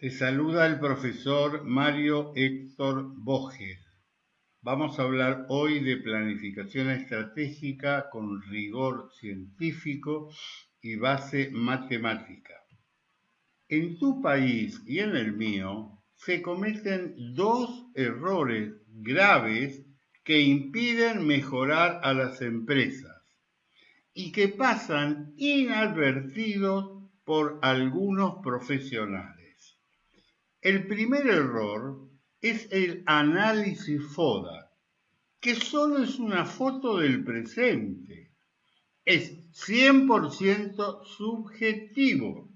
Te saluda el profesor Mario Héctor Bojes. Vamos a hablar hoy de planificación estratégica con rigor científico y base matemática. En tu país y en el mío se cometen dos errores graves que impiden mejorar a las empresas y que pasan inadvertidos por algunos profesionales. El primer error es el análisis FODA, que solo es una foto del presente. Es 100% subjetivo.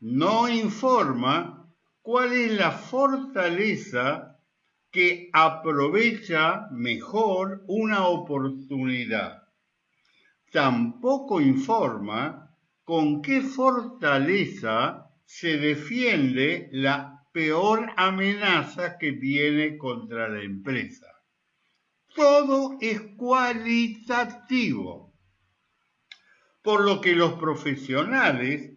No informa cuál es la fortaleza que aprovecha mejor una oportunidad. Tampoco informa con qué fortaleza se defiende la peor amenaza que viene contra la empresa. Todo es cualitativo, por lo que los profesionales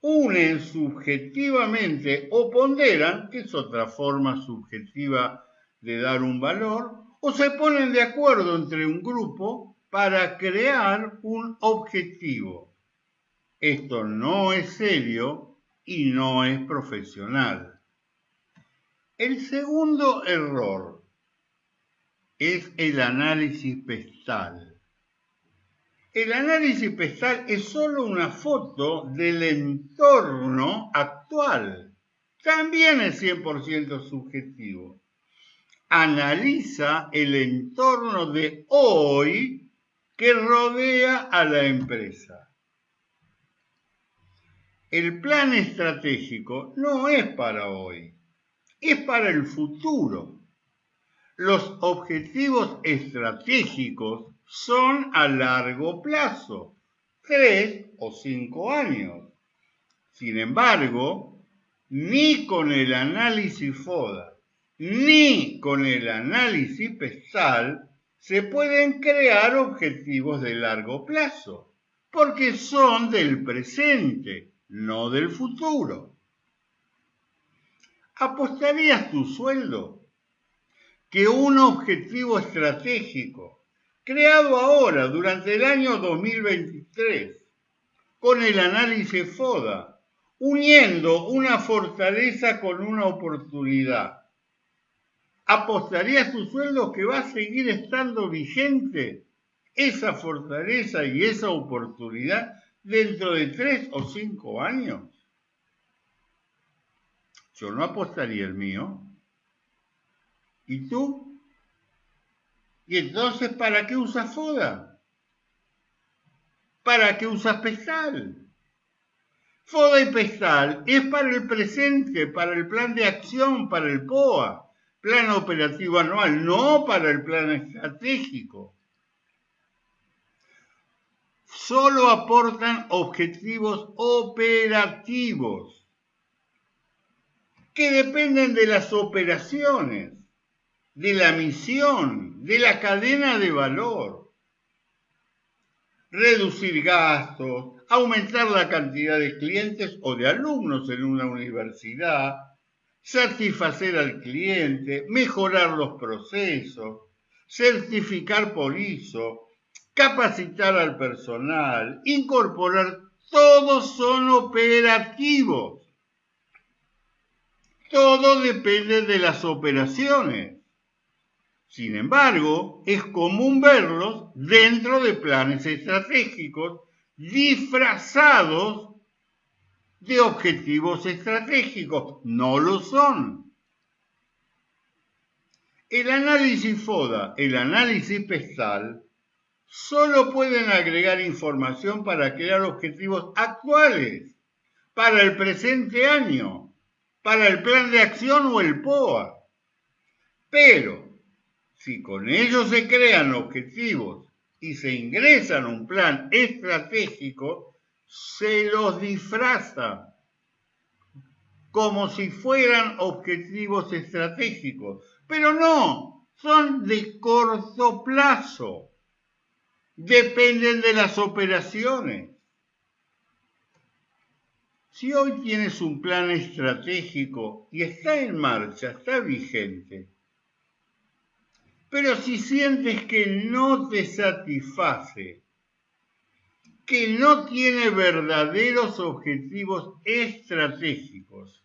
unen subjetivamente o ponderan, que es otra forma subjetiva de dar un valor, o se ponen de acuerdo entre un grupo para crear un objetivo. Esto no es serio y no es profesional. El segundo error es el análisis pestal. El análisis pestal es solo una foto del entorno actual. También es 100% subjetivo. Analiza el entorno de hoy que rodea a la empresa. El plan estratégico no es para hoy, es para el futuro. Los objetivos estratégicos son a largo plazo, tres o cinco años. Sin embargo, ni con el análisis FODA, ni con el análisis PESAL se pueden crear objetivos de largo plazo, porque son del presente no del futuro. ¿Apostarías tu sueldo que un objetivo estratégico creado ahora durante el año 2023 con el análisis FODA, uniendo una fortaleza con una oportunidad, ¿apostarías tu sueldo que va a seguir estando vigente esa fortaleza y esa oportunidad dentro de tres o cinco años. Yo no apostaría el mío. ¿Y tú? ¿Y entonces para qué usas FODA? ¿Para qué usas PESTAL? FODA y PESTAL es para el presente, para el plan de acción, para el POA, plan operativo anual, no para el plan estratégico solo aportan objetivos operativos que dependen de las operaciones, de la misión, de la cadena de valor. Reducir gastos, aumentar la cantidad de clientes o de alumnos en una universidad, satisfacer al cliente, mejorar los procesos, certificar por ISO, capacitar al personal, incorporar, todos son operativos. Todo depende de las operaciones. Sin embargo, es común verlos dentro de planes estratégicos disfrazados de objetivos estratégicos. No lo son. El análisis FODA, el análisis PESTAL, solo pueden agregar información para crear objetivos actuales, para el presente año, para el plan de acción o el POA. Pero, si con ellos se crean objetivos y se ingresan un plan estratégico, se los disfraza como si fueran objetivos estratégicos. Pero no, son de corto plazo dependen de las operaciones. Si hoy tienes un plan estratégico y está en marcha, está vigente, pero si sientes que no te satisface, que no tiene verdaderos objetivos estratégicos,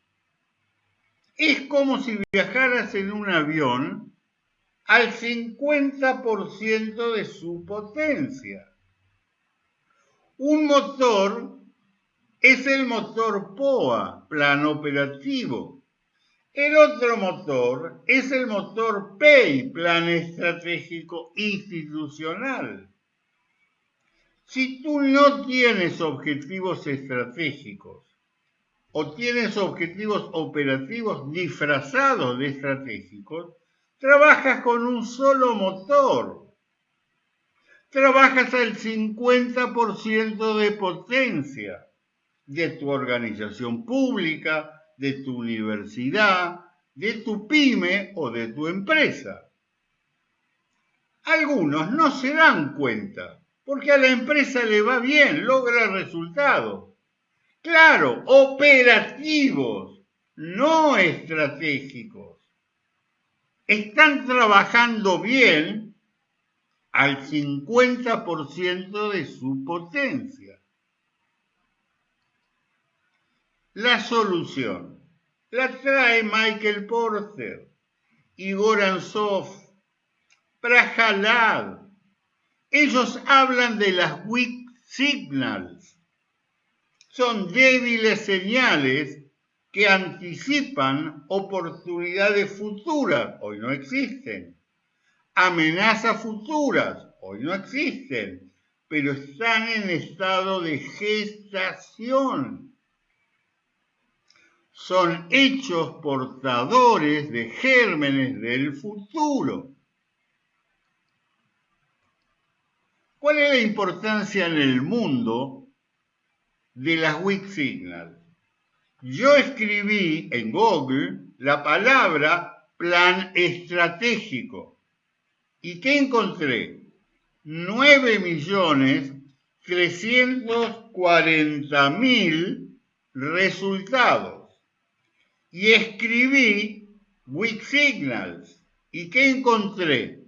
es como si viajaras en un avión al 50% de su potencia. Un motor es el motor POA, plan operativo. El otro motor es el motor PEI, plan estratégico institucional. Si tú no tienes objetivos estratégicos o tienes objetivos operativos disfrazados de estratégicos, trabajas con un solo motor. Trabajas al 50% de potencia de tu organización pública, de tu universidad, de tu pyme o de tu empresa. Algunos no se dan cuenta, porque a la empresa le va bien, logra resultados. Claro, operativos, no estratégicos. Están trabajando bien al 50% de su potencia. La solución la trae Michael Porter, Igor Ansov, Prajalad. Ellos hablan de las weak signals. Son débiles señales que anticipan oportunidades futuras, hoy no existen. Amenazas futuras, hoy no existen, pero están en estado de gestación son hechos portadores de gérmenes del futuro. ¿Cuál es la importancia en el mundo de las weak signals? Yo escribí en Google la palabra plan estratégico. ¿Y qué encontré? 9 millones mil resultados y escribí Weak Signals. ¿Y qué encontré?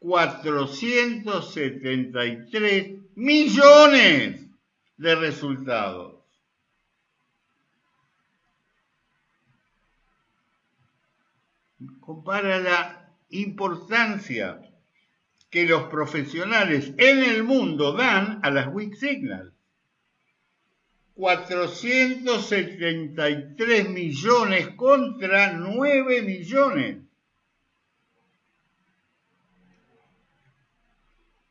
473 millones de resultados. Compara la importancia que los profesionales en el mundo dan a las weak signals. 473 millones contra 9 millones.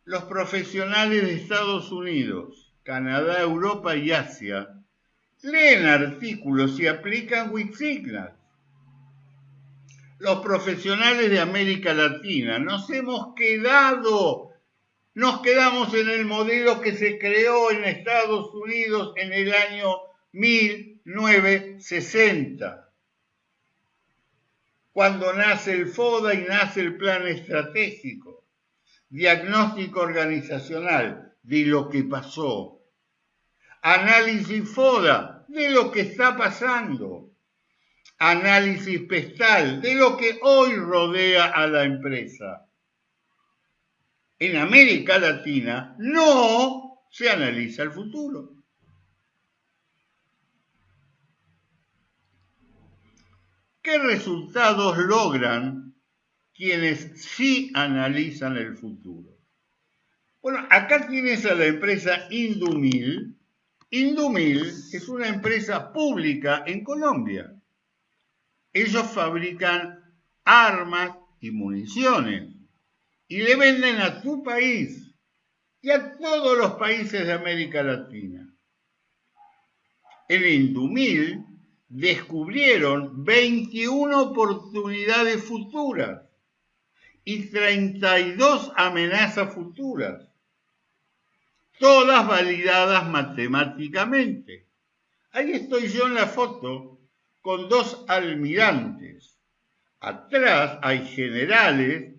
Los profesionales de Estados Unidos, Canadá, Europa y Asia leen artículos y aplican Wixignas. Los profesionales de América Latina. Nos hemos quedado nos quedamos en el modelo que se creó en Estados Unidos en el año 1960, cuando nace el FODA y nace el plan estratégico, diagnóstico organizacional de lo que pasó, análisis FODA de lo que está pasando, análisis pestal de lo que hoy rodea a la empresa en América Latina no se analiza el futuro. ¿Qué resultados logran quienes sí analizan el futuro? Bueno, acá tienes a la empresa Indumil. Indumil es una empresa pública en Colombia. Ellos fabrican armas y municiones y le venden a tu país y a todos los países de América Latina. En Indumil descubrieron 21 oportunidades futuras y 32 amenazas futuras, todas validadas matemáticamente. Ahí estoy yo en la foto con dos almirantes. Atrás hay generales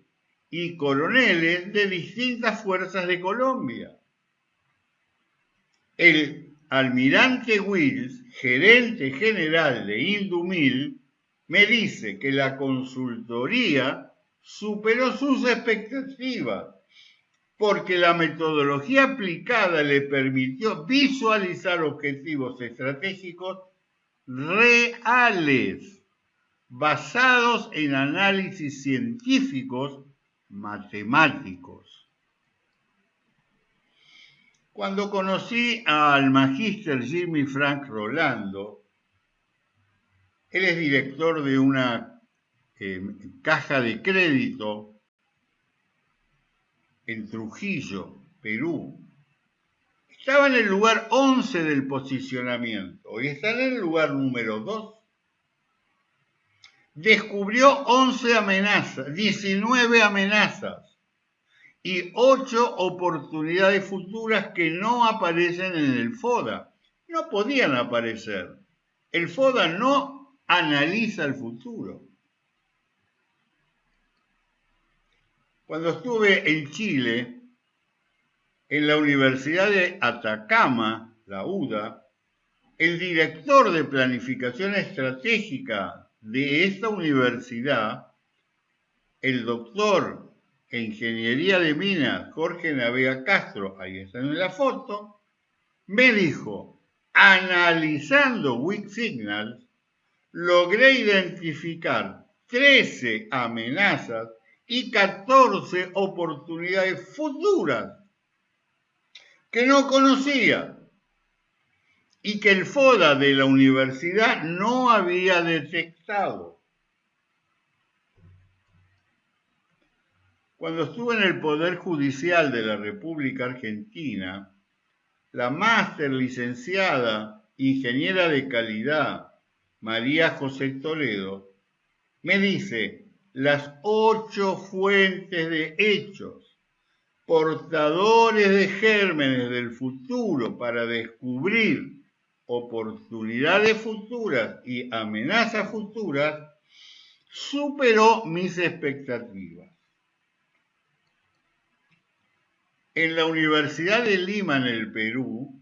y coroneles de distintas fuerzas de Colombia. El almirante Wills gerente general de Indumil, me dice que la consultoría superó sus expectativas porque la metodología aplicada le permitió visualizar objetivos estratégicos reales, basados en análisis científicos matemáticos. Cuando conocí al magíster Jimmy Frank Rolando, él es director de una eh, caja de crédito en Trujillo, Perú. Estaba en el lugar 11 del posicionamiento, hoy está en el lugar número 2. Descubrió 11 amenazas, 19 amenazas y 8 oportunidades futuras que no aparecen en el FODA. No podían aparecer. El FODA no analiza el futuro. Cuando estuve en Chile, en la Universidad de Atacama, la UDA, el director de planificación estratégica de esta universidad, el doctor en ingeniería de minas Jorge Navega Castro, ahí está en la foto, me dijo, analizando Weak Signals, logré identificar 13 amenazas y 14 oportunidades futuras que no conocía y que el FODA de la universidad no había detectado. Cuando estuve en el Poder Judicial de la República Argentina, la máster licenciada ingeniera de calidad María José Toledo me dice, las ocho fuentes de hechos, portadores de gérmenes del futuro para descubrir oportunidades futuras y amenazas futuras, superó mis expectativas. En la Universidad de Lima, en el Perú,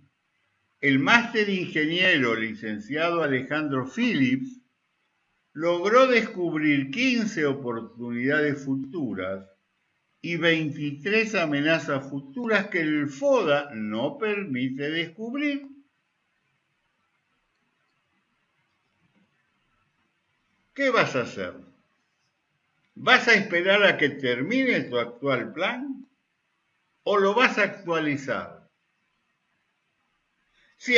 el máster ingeniero licenciado Alejandro Phillips logró descubrir 15 oportunidades futuras y 23 amenazas futuras que el FODA no permite descubrir. ¿Qué vas a hacer? ¿Vas a esperar a que termine tu actual plan o lo vas a actualizar? Si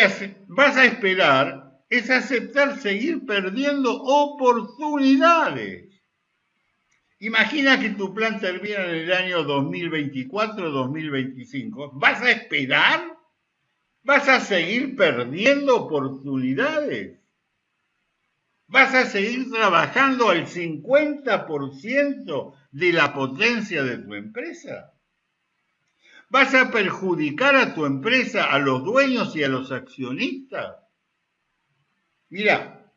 vas a esperar, es aceptar seguir perdiendo oportunidades. Imagina que tu plan termina en el año 2024-2025. ¿Vas a esperar? ¿Vas a seguir perdiendo oportunidades? ¿Vas a seguir trabajando al 50% de la potencia de tu empresa? ¿Vas a perjudicar a tu empresa, a los dueños y a los accionistas? Mira,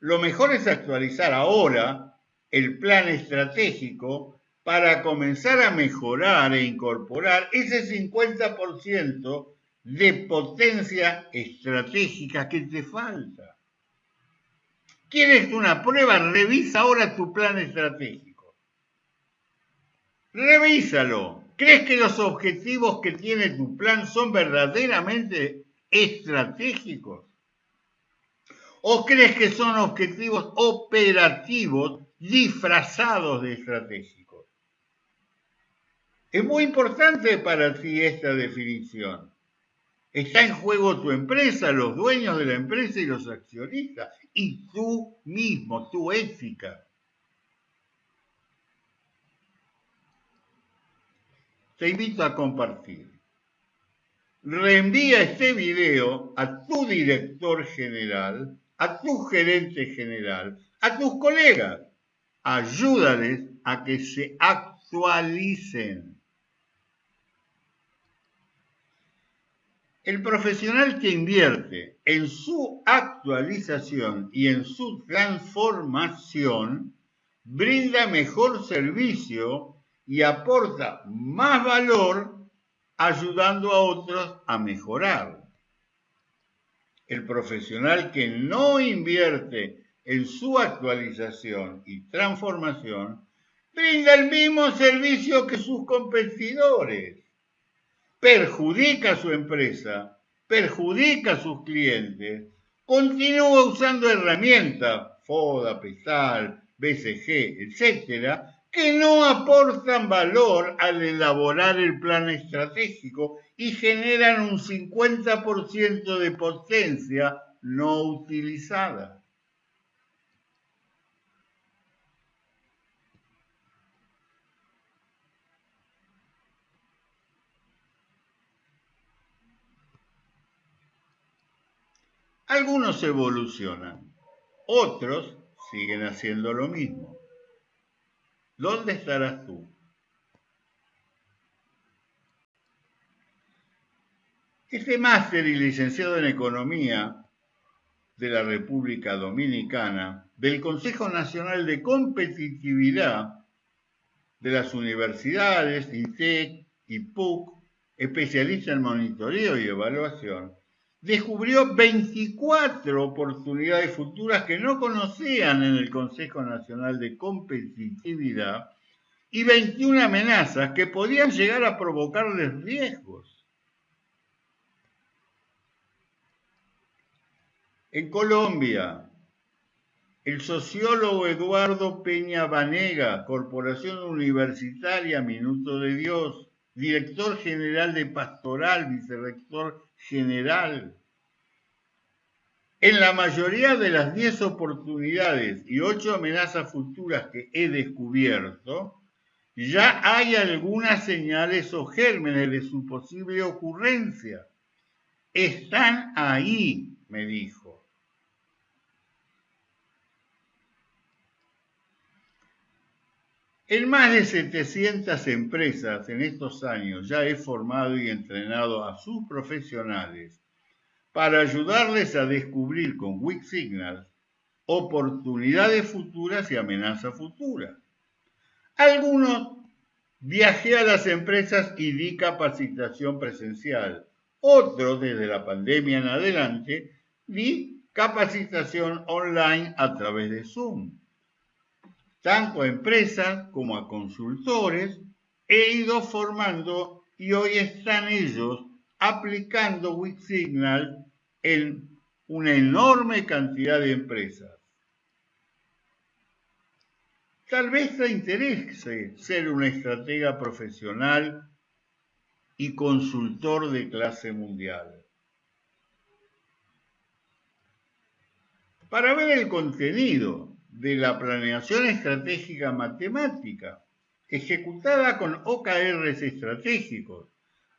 lo mejor es actualizar ahora el plan estratégico para comenzar a mejorar e incorporar ese 50% de potencia estratégica que te falta. ¿Quieres una prueba? Revisa ahora tu plan estratégico. Revísalo. ¿Crees que los objetivos que tiene tu plan son verdaderamente estratégicos? ¿O crees que son objetivos operativos disfrazados de estratégicos? Es muy importante para ti esta definición. Está en juego tu empresa, los dueños de la empresa y los accionistas, y tú mismo, tu ética. Te invito a compartir. Reenvía este video a tu director general a tu gerente general, a tus colegas. Ayúdales a que se actualicen. El profesional que invierte en su actualización y en su transformación brinda mejor servicio y aporta más valor ayudando a otros a mejorar. El profesional que no invierte en su actualización y transformación brinda el mismo servicio que sus competidores. Perjudica a su empresa, perjudica a sus clientes, continúa usando herramientas, FODA, PESAL, BCG, etcétera, que no aportan valor al elaborar el plan estratégico y generan un 50% de potencia no utilizada. Algunos evolucionan, otros siguen haciendo lo mismo. ¿Dónde estarás tú? Este máster y licenciado en Economía de la República Dominicana, del Consejo Nacional de Competitividad de las Universidades, INTEC y PUC, especialista en monitoreo y evaluación, descubrió 24 oportunidades futuras que no conocían en el Consejo Nacional de Competitividad y 21 amenazas que podían llegar a provocarles riesgos. En Colombia, el sociólogo Eduardo Peña Vanega, Corporación Universitaria Minuto de Dios, director general de Pastoral, vicerrector general. En la mayoría de las 10 oportunidades y 8 amenazas futuras que he descubierto, ya hay algunas señales o gérmenes de su posible ocurrencia. Están ahí, me dijo. En más de 700 empresas en estos años ya he formado y entrenado a sus profesionales para ayudarles a descubrir con Weak Signals oportunidades futuras y amenazas futuras. Algunos viajé a las empresas y di capacitación presencial. Otros, desde la pandemia en adelante, di capacitación online a través de Zoom tanto a empresas como a consultores, he ido formando y hoy están ellos aplicando WixSignal en una enorme cantidad de empresas. Tal vez te interese ser un estratega profesional y consultor de clase mundial. Para ver el contenido de la planeación estratégica matemática, ejecutada con OKRs estratégicos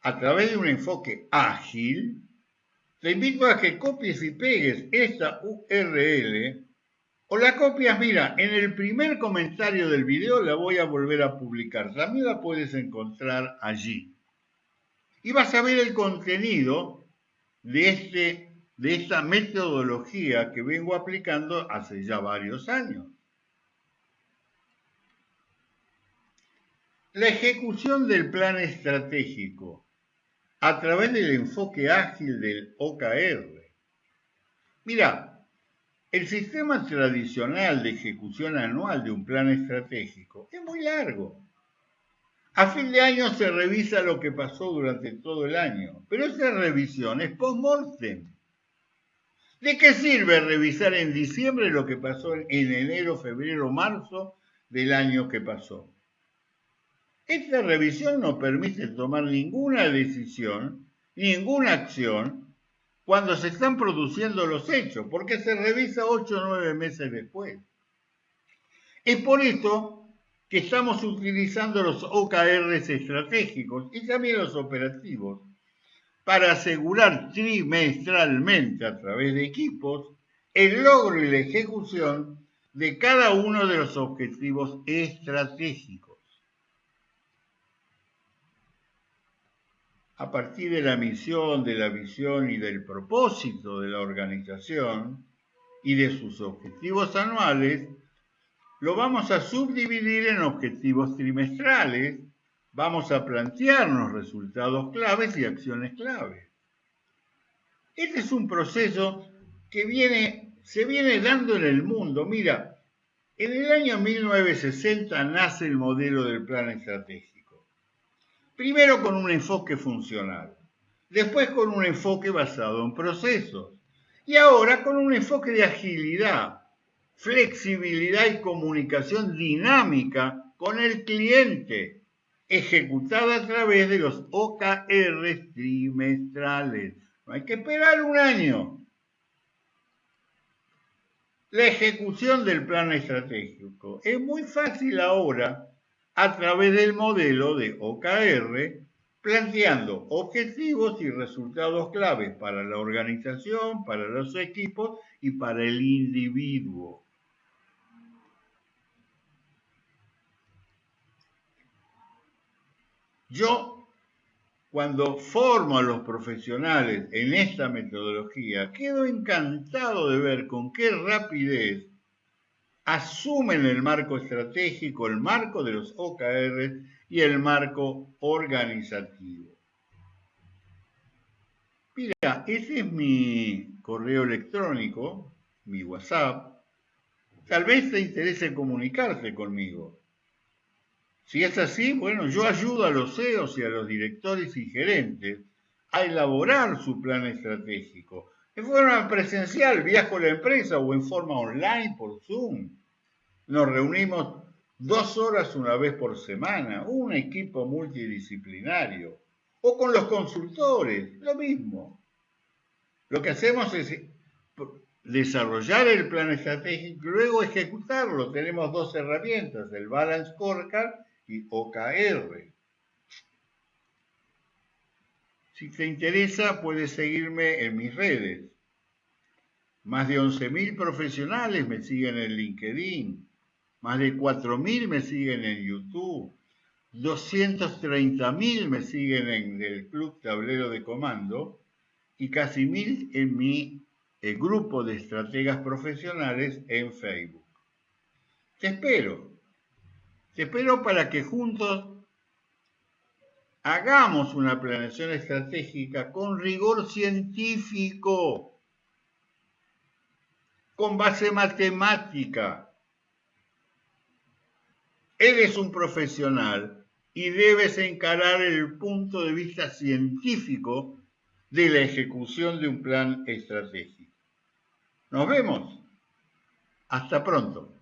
a través de un enfoque ágil, te invito a que copies y pegues esta URL o la copias, mira, en el primer comentario del video la voy a volver a publicar, también la puedes encontrar allí. Y vas a ver el contenido de este de esta metodología que vengo aplicando hace ya varios años. La ejecución del plan estratégico a través del enfoque ágil del OKR. Mira, el sistema tradicional de ejecución anual de un plan estratégico es muy largo. A fin de año se revisa lo que pasó durante todo el año, pero esa revisión es post-mortem. ¿De qué sirve revisar en diciembre lo que pasó en enero, febrero, marzo del año que pasó? Esta revisión no permite tomar ninguna decisión, ninguna acción, cuando se están produciendo los hechos, porque se revisa ocho o nueve meses después. Es por esto que estamos utilizando los OKRs estratégicos y también los operativos para asegurar trimestralmente a través de equipos el logro y la ejecución de cada uno de los objetivos estratégicos. A partir de la misión, de la visión y del propósito de la organización y de sus objetivos anuales, lo vamos a subdividir en objetivos trimestrales vamos a plantearnos resultados claves y acciones claves. Este es un proceso que viene, se viene dando en el mundo. Mira, en el año 1960 nace el modelo del plan estratégico. Primero con un enfoque funcional, después con un enfoque basado en procesos y ahora con un enfoque de agilidad, flexibilidad y comunicación dinámica con el cliente, ejecutada a través de los OKR trimestrales. No hay que esperar un año. La ejecución del plan estratégico es muy fácil ahora a través del modelo de OKR, planteando objetivos y resultados claves para la organización, para los equipos y para el individuo. Yo cuando formo a los profesionales en esta metodología, quedo encantado de ver con qué rapidez asumen el marco estratégico, el marco de los OKR y el marco organizativo. Mira, ese es mi correo electrónico, mi WhatsApp. Tal vez te interese comunicarse conmigo. Si es así, bueno, yo ayudo a los CEOs y a los directores y gerentes a elaborar su plan estratégico. En forma presencial, viajo a la empresa o en forma online por Zoom. Nos reunimos dos horas una vez por semana, un equipo multidisciplinario. O con los consultores, lo mismo. Lo que hacemos es desarrollar el plan estratégico y luego ejecutarlo. Tenemos dos herramientas, el Balance Scorecard y OKR. Si te interesa, puedes seguirme en mis redes. Más de 11.000 profesionales me siguen en LinkedIn. Más de 4.000 me siguen en YouTube. 230.000 me siguen en el Club Tablero de Comando y casi 1.000 en mi eh, grupo de estrategas profesionales en Facebook. Te espero. Te espero para que juntos hagamos una planeación estratégica con rigor científico, con base matemática. Eres un profesional y debes encarar el punto de vista científico de la ejecución de un plan estratégico. Nos vemos. Hasta pronto.